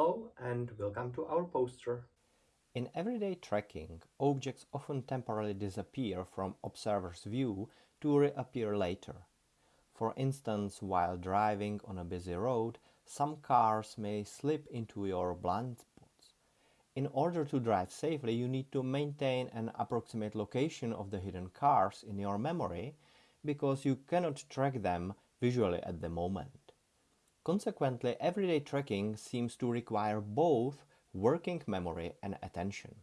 Hello and welcome to our poster. In everyday tracking, objects often temporarily disappear from observer's view to reappear later. For instance, while driving on a busy road, some cars may slip into your blind spots. In order to drive safely, you need to maintain an approximate location of the hidden cars in your memory because you cannot track them visually at the moment. Consequently, everyday tracking seems to require both working memory and attention.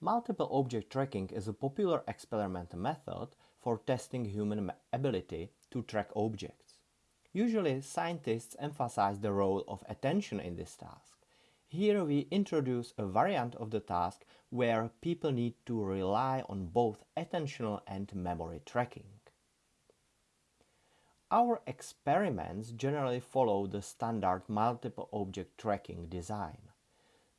Multiple object tracking is a popular experimental method for testing human ability to track objects. Usually, scientists emphasize the role of attention in this task. Here we introduce a variant of the task where people need to rely on both attentional and memory tracking. Our experiments generally follow the standard multiple object tracking design.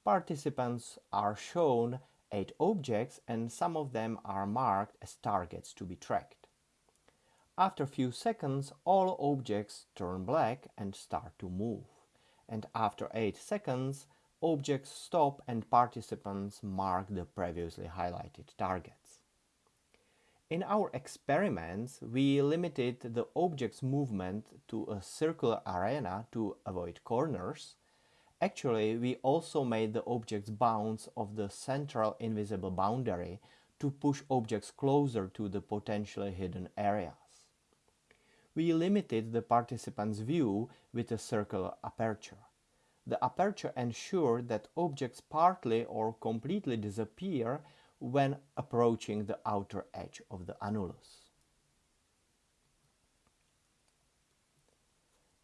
Participants are shown eight objects and some of them are marked as targets to be tracked. After a few seconds, all objects turn black and start to move. And after 8 seconds, objects stop and participants mark the previously highlighted targets. In our experiments, we limited the object's movement to a circular arena to avoid corners. Actually, we also made the objects bounce off the central invisible boundary to push objects closer to the potentially hidden areas. We limited the participant's view with a circular aperture. The aperture ensured that objects partly or completely disappear when approaching the outer edge of the annulus.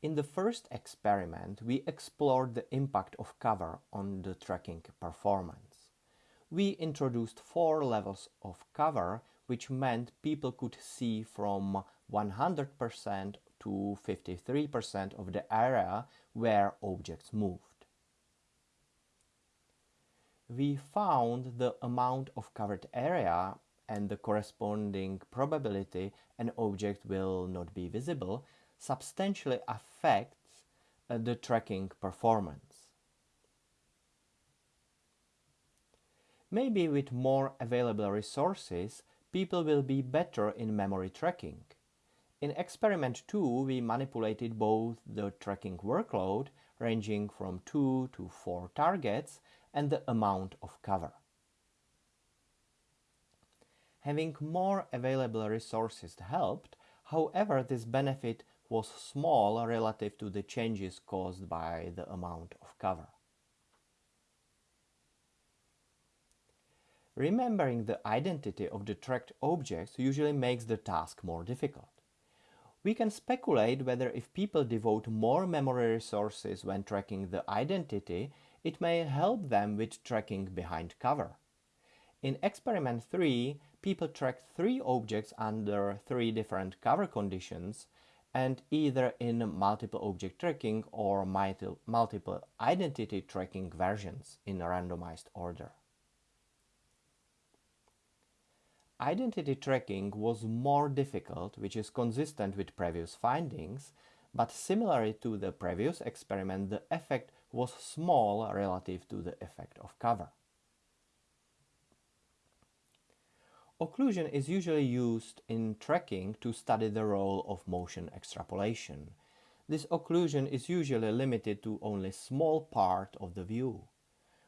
In the first experiment, we explored the impact of cover on the tracking performance. We introduced four levels of cover, which meant people could see from 100% to 53% of the area where objects moved we found the amount of covered area and the corresponding probability an object will not be visible substantially affects uh, the tracking performance. Maybe with more available resources, people will be better in memory tracking. In experiment 2, we manipulated both the tracking workload, ranging from 2 to 4 targets, and the amount of cover. Having more available resources helped, however this benefit was small relative to the changes caused by the amount of cover. Remembering the identity of the tracked objects usually makes the task more difficult. We can speculate whether if people devote more memory resources when tracking the identity, it may help them with tracking behind cover. In experiment 3, people tracked three objects under three different cover conditions and either in multiple object tracking or multiple identity tracking versions in a randomized order. Identity tracking was more difficult, which is consistent with previous findings, but similarly to the previous experiment, the effect was small relative to the effect of cover. Occlusion is usually used in tracking to study the role of motion extrapolation. This occlusion is usually limited to only small part of the view.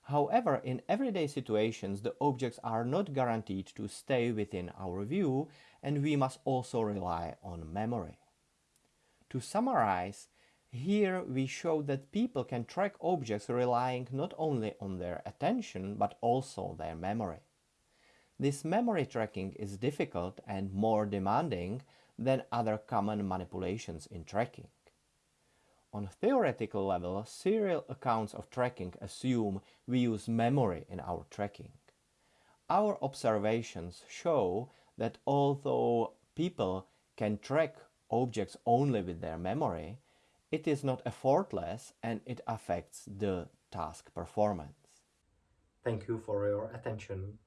However, in everyday situations, the objects are not guaranteed to stay within our view and we must also rely on memory. To summarize, here we show that people can track objects relying not only on their attention but also their memory. This memory tracking is difficult and more demanding than other common manipulations in tracking. On theoretical level, serial accounts of tracking assume we use memory in our tracking. Our observations show that although people can track objects only with their memory, it is not effortless and it affects the task performance. Thank you for your attention.